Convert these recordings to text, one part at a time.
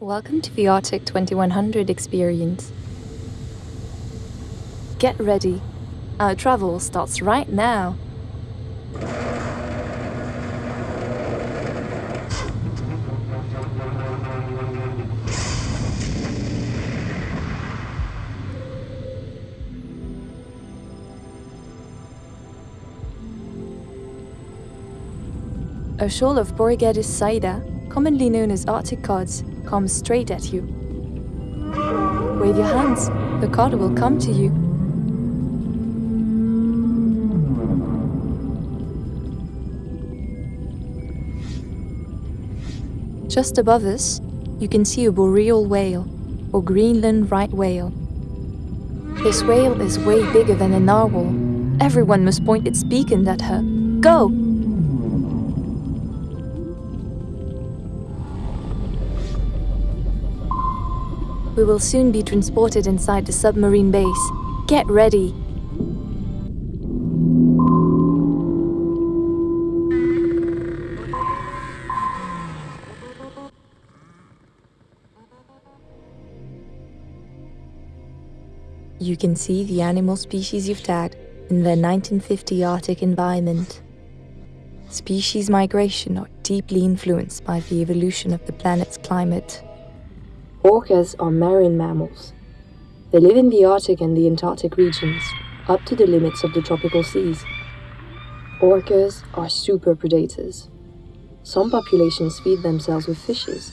Welcome to the Arctic 2100 experience. Get ready. Our travel starts right now. A shoal of Boreogadus saida, commonly known as Arctic cods, comes straight at you. Wave your hands, the cod will come to you. Just above us, you can see a boreal whale, or Greenland right whale. This whale is way bigger than a narwhal. Everyone must point its beacon at her. Go! We will soon be transported inside the submarine base. Get ready! You can see the animal species you've tagged in their 1950 Arctic environment. Species migration are deeply influenced by the evolution of the planet's climate. Orcas are marine mammals. They live in the Arctic and the Antarctic regions, up to the limits of the tropical seas. Orcas are super predators. Some populations feed themselves with fishes,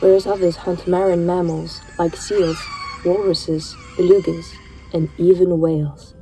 whereas others hunt marine mammals like seals, walruses, belugas, and even whales.